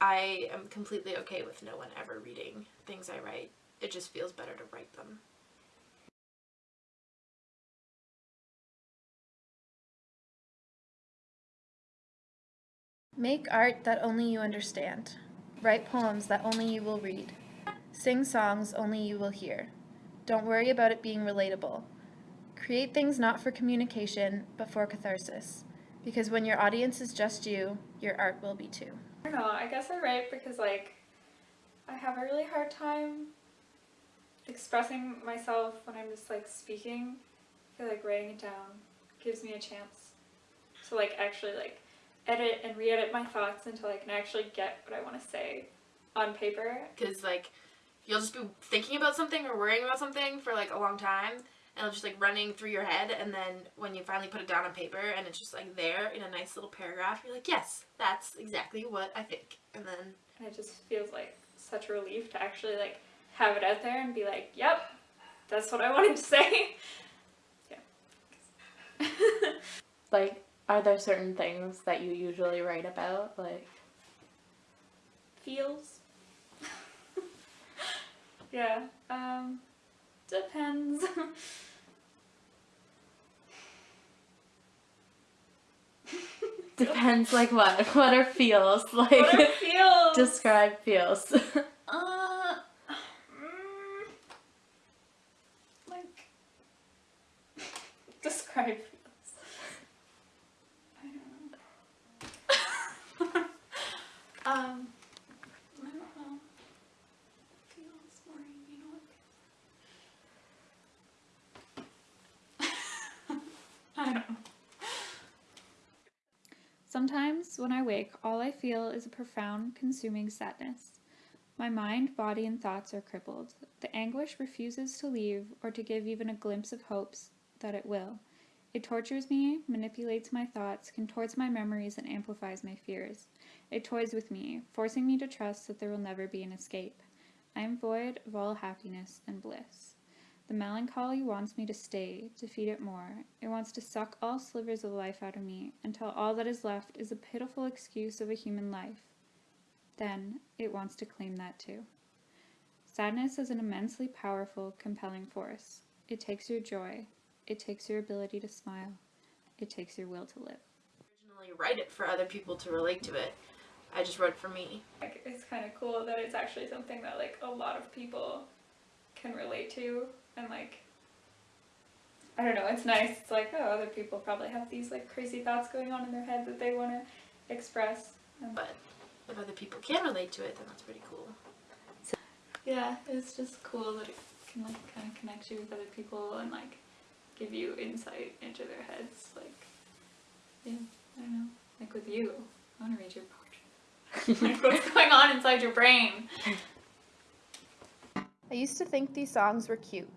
I am completely okay with no one ever reading things I write. It just feels better to write them. Make art that only you understand. Write poems that only you will read. Sing songs only you will hear. Don't worry about it being relatable. Create things not for communication, but for catharsis. Because when your audience is just you, your art will be too. I don't know, I guess I write because like I have a really hard time expressing myself when I'm just like speaking. I feel like writing it down gives me a chance to like actually like edit and re-edit my thoughts until I can actually get what I want to say on paper. Because, like, you'll just be thinking about something or worrying about something for, like, a long time. And it'll just, like, running through your head. And then when you finally put it down on paper and it's just, like, there in a nice little paragraph, you're like, yes, that's exactly what I think. And then... And it just feels like such a relief to actually, like, have it out there and be like, yep, that's what I wanted to say. yeah. like, are there certain things that you usually write about? Like, feels? yeah, um, depends. Depends, like what? What are feels? Like, what are feels? describe feels. uh, mm, like, describe Um, I don't know. Feels boring, you know what I don't know. Sometimes when I wake, all I feel is a profound, consuming sadness. My mind, body, and thoughts are crippled. The anguish refuses to leave or to give even a glimpse of hopes that it will. It tortures me, manipulates my thoughts, contorts my memories, and amplifies my fears. It toys with me, forcing me to trust that there will never be an escape. I am void of all happiness and bliss. The melancholy wants me to stay, to feed it more. It wants to suck all slivers of life out of me, until all that is left is a pitiful excuse of a human life. Then, it wants to claim that too. Sadness is an immensely powerful, compelling force. It takes your joy. It takes your ability to smile. It takes your will to live. Originally write it for other people to relate to it. I just wrote for me. Like, it's kind of cool that it's actually something that like a lot of people can relate to and like I don't know, it's nice. It's like, oh, other people probably have these like crazy thoughts going on in their head that they want to express. But if other people can relate to it, then that's pretty cool. So, yeah, it's just cool that it can like kind of connect you with other people and like give you insight into their heads. Like, yeah, I don't know. Like with you, I want to read your like what's going on inside your brain? I used to think these songs were cute,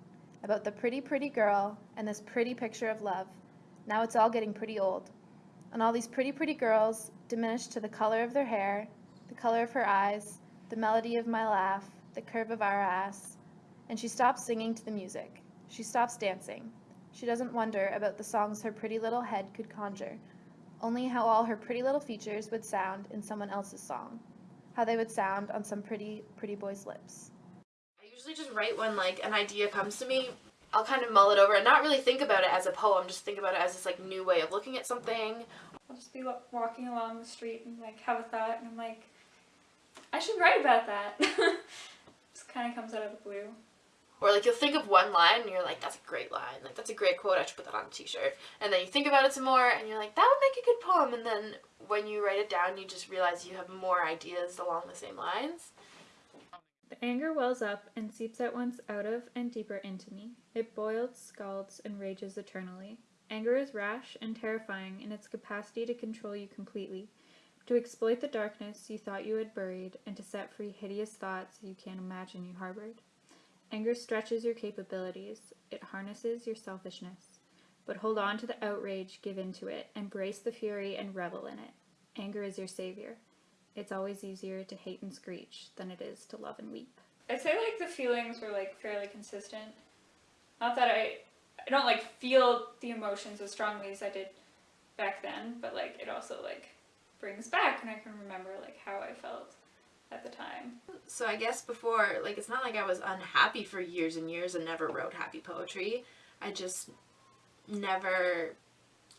about the pretty, pretty girl and this pretty picture of love. Now it's all getting pretty old. And all these pretty, pretty girls diminished to the color of their hair, the color of her eyes, the melody of my laugh, the curve of our ass. And she stops singing to the music. She stops dancing. She doesn't wonder about the songs her pretty little head could conjure, only how all her pretty little features would sound in someone else's song, how they would sound on some pretty, pretty boy's lips. Usually just write when like an idea comes to me, I'll kind of mull it over and not really think about it as a poem, just think about it as this like new way of looking at something. I'll just be walking along the street and like have a thought and I'm like, I should write about that. just kind of comes out of the blue. Or like you'll think of one line and you're like, that's a great line, like that's a great quote, I should put that on a t-shirt. And then you think about it some more and you're like, that would make a good poem. And then when you write it down, you just realize you have more ideas along the same lines. The anger wells up and seeps at once out of and deeper into me. It boils, scalds, and rages eternally. Anger is rash and terrifying in its capacity to control you completely, to exploit the darkness you thought you had buried, and to set free hideous thoughts you can't imagine you harbored. Anger stretches your capabilities, it harnesses your selfishness. But hold on to the outrage, give in to it, embrace the fury and revel in it. Anger is your savior. It's always easier to hate and screech than it is to love and weep. I'd say like the feelings were like fairly consistent. Not that I, I don't like feel the emotions as strongly as I did back then, but like it also like brings back and I can remember like how I felt at the time. So I guess before, like, it's not like I was unhappy for years and years and never wrote happy poetry. I just never,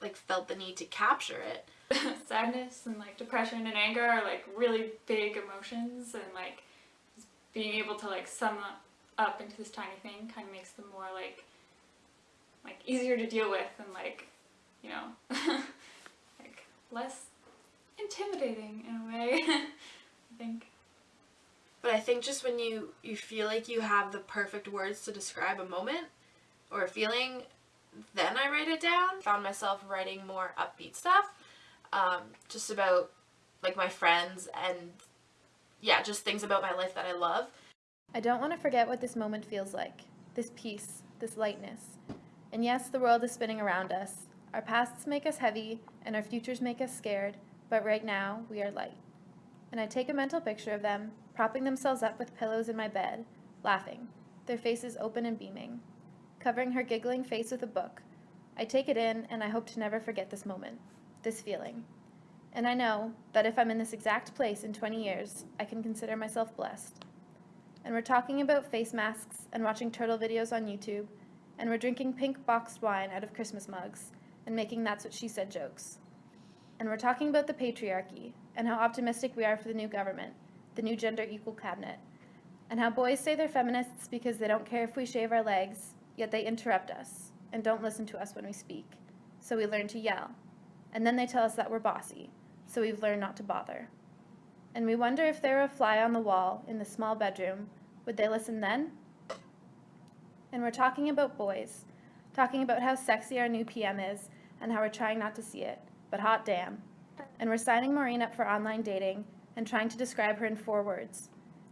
like, felt the need to capture it. Sadness and like depression and anger are like really big emotions and like being able to like sum up, into this tiny thing kind of makes them more like like easier to deal with and like you know like less intimidating in a way I think But I think just when you you feel like you have the perfect words to describe a moment or a feeling, then I write it down. Found myself writing more upbeat stuff, um, just about like my friends and yeah, just things about my life that I love. I don't want to forget what this moment feels like this peace, this lightness. And yes, the world is spinning around us. Our pasts make us heavy, and our futures make us scared, but right now, we are light. And I take a mental picture of them, propping themselves up with pillows in my bed, laughing, their faces open and beaming, covering her giggling face with a book. I take it in, and I hope to never forget this moment, this feeling. And I know that if I'm in this exact place in 20 years, I can consider myself blessed and we're talking about face masks and watching turtle videos on YouTube, and we're drinking pink boxed wine out of Christmas mugs and making that's what she said jokes. And we're talking about the patriarchy and how optimistic we are for the new government, the new gender equal cabinet, and how boys say they're feminists because they don't care if we shave our legs, yet they interrupt us and don't listen to us when we speak. So we learn to yell. And then they tell us that we're bossy, so we've learned not to bother. And we wonder if they were a fly on the wall in the small bedroom, would they listen then? And we're talking about boys, talking about how sexy our new PM is and how we're trying not to see it, but hot damn. And we're signing Maureen up for online dating and trying to describe her in four words,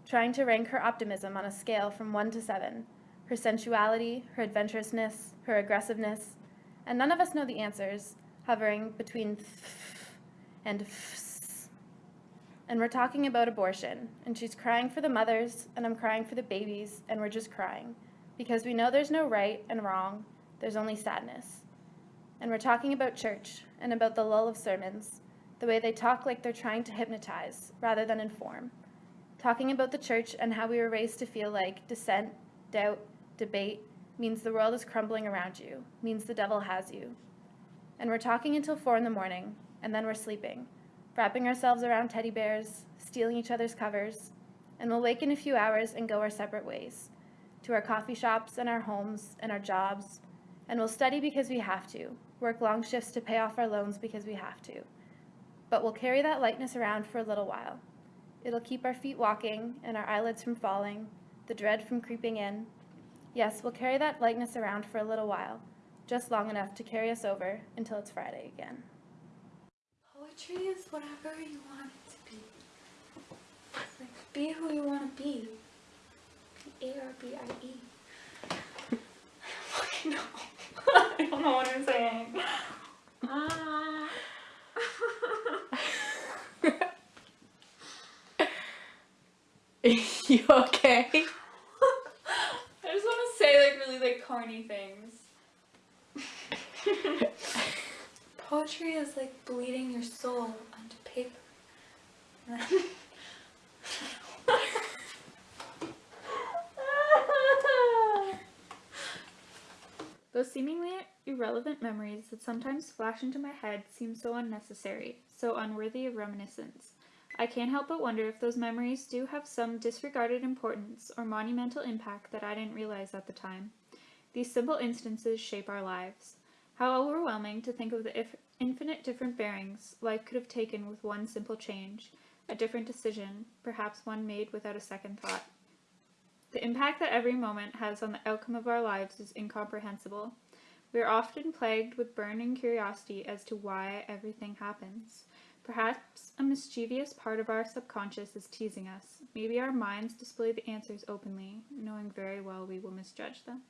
trying to rank her optimism on a scale from one to seven, her sensuality, her adventurousness, her aggressiveness, and none of us know the answers, hovering between and and we're talking about abortion, and she's crying for the mothers, and I'm crying for the babies, and we're just crying. Because we know there's no right and wrong, there's only sadness. And we're talking about church, and about the lull of sermons, the way they talk like they're trying to hypnotize rather than inform. Talking about the church and how we were raised to feel like dissent, doubt, debate means the world is crumbling around you, means the devil has you. And we're talking until four in the morning, and then we're sleeping wrapping ourselves around teddy bears, stealing each other's covers, and we'll wake in a few hours and go our separate ways, to our coffee shops and our homes and our jobs, and we'll study because we have to, work long shifts to pay off our loans because we have to. But we'll carry that lightness around for a little while. It'll keep our feet walking and our eyelids from falling, the dread from creeping in. Yes, we'll carry that lightness around for a little while, just long enough to carry us over until it's Friday again. Poetry is whatever you want it to be. It's like, be who you want to be. Be A-R-B-I-E. Fucking no. I don't know what I'm saying. Ah. you okay? I just want to say like really like corny things. Poetry is like bleeding your soul onto paper. Those seemingly irrelevant memories that sometimes flash into my head seem so unnecessary, so unworthy of reminiscence. I can't help but wonder if those memories do have some disregarded importance or monumental impact that I didn't realize at the time. These simple instances shape our lives. How overwhelming to think of the infinite different bearings life could have taken with one simple change, a different decision, perhaps one made without a second thought. The impact that every moment has on the outcome of our lives is incomprehensible. We are often plagued with burning curiosity as to why everything happens. Perhaps a mischievous part of our subconscious is teasing us. Maybe our minds display the answers openly, knowing very well we will misjudge them.